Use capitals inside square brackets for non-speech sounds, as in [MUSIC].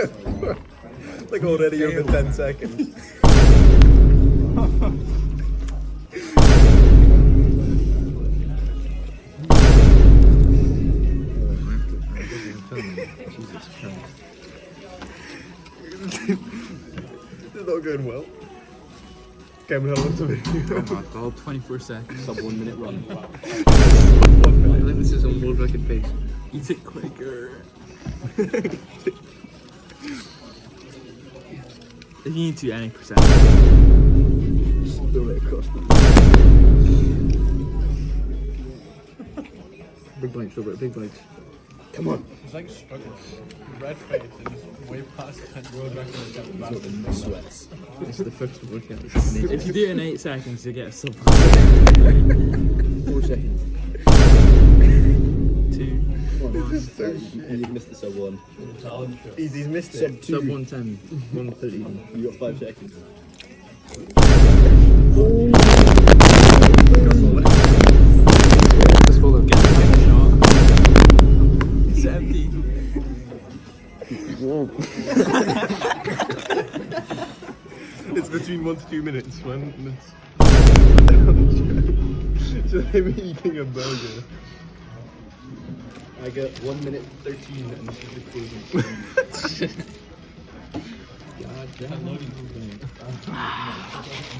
[LAUGHS] like already over 10 seconds. Jesus [LAUGHS] Christ. It's not going well. Cameron, how long's the video? Oh my god, 24 seconds. Sub one minute run. [LAUGHS] One I think this is on world record pace. Eat it quicker. If you need to any percent. Spill it across Big bites, Robert, big bites. Come on. He's like struggling. Red face and he's way past 10 world record attempt fast. Sweats. This is the first workout. If you do it in 8 seconds, you get a sub [LAUGHS] Four seconds. 2. And you've missed the sub one. He's, he's missed Sub it. two. Sub 110, 130. You got five seconds. Just follow. Get the final shot. It's empty. It's between one to two minutes when it's. so they're eating a burger. I got one minute thirteen, and this is the closing. [LAUGHS] God damn. [LAUGHS] [LAUGHS]